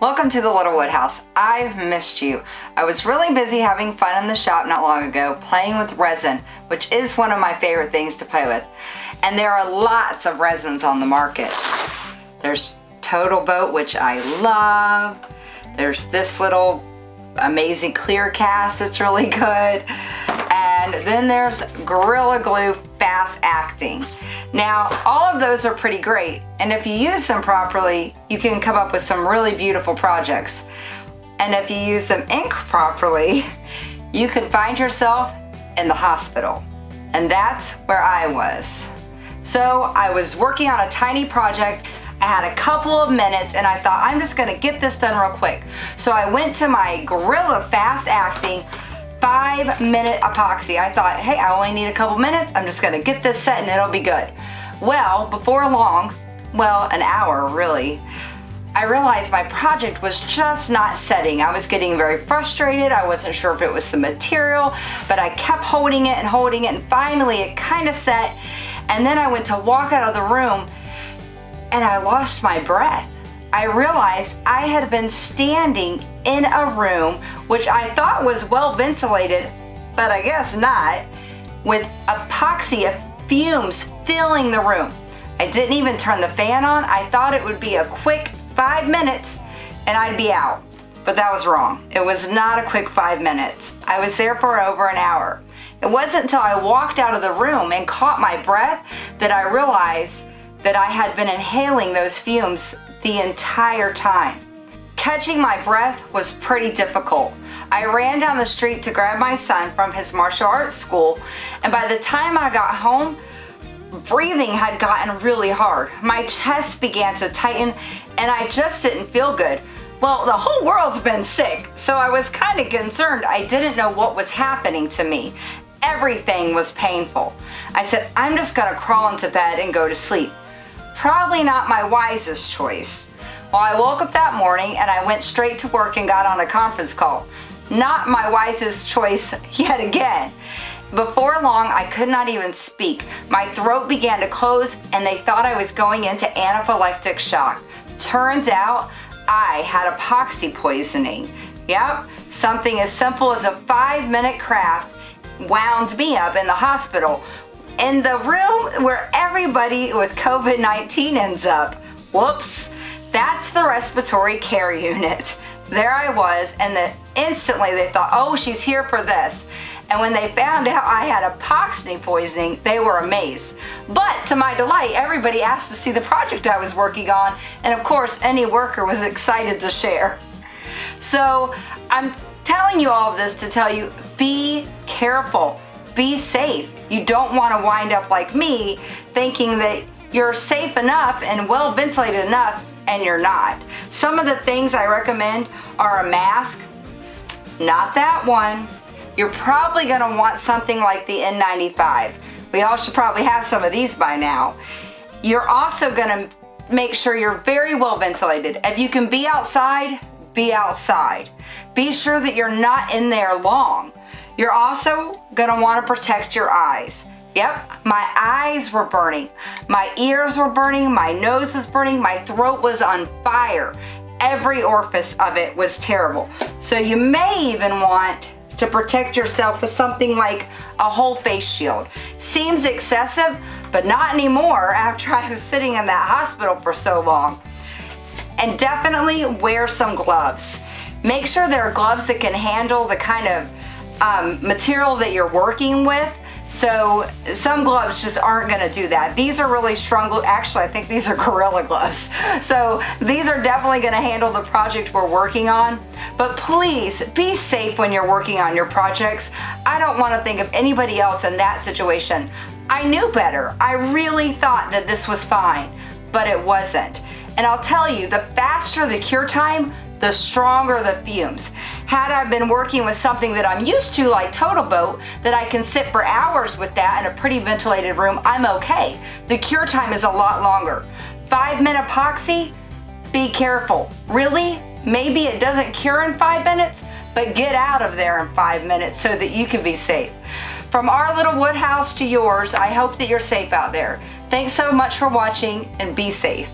Welcome to the Little Woodhouse. I've missed you. I was really busy having fun in the shop not long ago, playing with resin, which is one of my favorite things to play with. And there are lots of resins on the market. There's Total Boat, which I love. There's this little amazing clear cast that's really good. And then there's Gorilla Glue Fast Acting. Now, all of those are pretty great, and if you use them properly, you can come up with some really beautiful projects. And if you use them ink properly, you can find yourself in the hospital. And that's where I was. So I was working on a tiny project I had a couple of minutes and I thought I'm just gonna get this done real quick. So I went to my Gorilla Fast Acting five minute epoxy. I thought, hey, I only need a couple minutes. I'm just gonna get this set and it'll be good. Well, before long, well, an hour really, I realized my project was just not setting. I was getting very frustrated. I wasn't sure if it was the material, but I kept holding it and holding it and finally it kind of set. And then I went to walk out of the room and I lost my breath. I realized I had been standing in a room which I thought was well ventilated, but I guess not, with epoxy of fumes filling the room. I didn't even turn the fan on. I thought it would be a quick five minutes and I'd be out. But that was wrong. It was not a quick five minutes. I was there for over an hour. It wasn't until I walked out of the room and caught my breath that I realized that I had been inhaling those fumes the entire time. Catching my breath was pretty difficult. I ran down the street to grab my son from his martial arts school and by the time I got home, breathing had gotten really hard. My chest began to tighten and I just didn't feel good. Well, the whole world's been sick, so I was kind of concerned. I didn't know what was happening to me. Everything was painful. I said, I'm just gonna crawl into bed and go to sleep. Probably not my wisest choice. Well, I woke up that morning and I went straight to work and got on a conference call. Not my wisest choice yet again. Before long, I could not even speak. My throat began to close and they thought I was going into anaphylactic shock. Turns out, I had epoxy poisoning. Yep, something as simple as a five minute craft wound me up in the hospital in the room where everybody with COVID-19 ends up. Whoops, that's the respiratory care unit. There I was and the, instantly they thought, oh, she's here for this. And when they found out I had epoxy poisoning, they were amazed. But to my delight, everybody asked to see the project I was working on. And of course, any worker was excited to share. So I'm telling you all of this to tell you, be careful be safe. You don't want to wind up like me thinking that you're safe enough and well ventilated enough and you're not. Some of the things I recommend are a mask, not that one. You're probably going to want something like the N95. We all should probably have some of these by now. You're also going to make sure you're very well ventilated. If you can be outside, be outside. Be sure that you're not in there long. You're also gonna wanna protect your eyes. Yep, my eyes were burning. My ears were burning, my nose was burning, my throat was on fire. Every orifice of it was terrible. So you may even want to protect yourself with something like a whole face shield. Seems excessive, but not anymore after I was sitting in that hospital for so long. And definitely wear some gloves. Make sure there are gloves that can handle the kind of um, material that you're working with. So some gloves just aren't gonna do that. These are really strong, actually I think these are Gorilla gloves. So these are definitely gonna handle the project we're working on. But please be safe when you're working on your projects. I don't wanna think of anybody else in that situation. I knew better. I really thought that this was fine, but it wasn't. And I'll tell you, the faster the cure time, the stronger the fumes. Had I been working with something that I'm used to like Total Boat, that I can sit for hours with that in a pretty ventilated room, I'm okay. The cure time is a lot longer. Five minute epoxy, be careful. Really? Maybe it doesn't cure in five minutes, but get out of there in five minutes so that you can be safe. From our little wood house to yours, I hope that you're safe out there. Thanks so much for watching and be safe.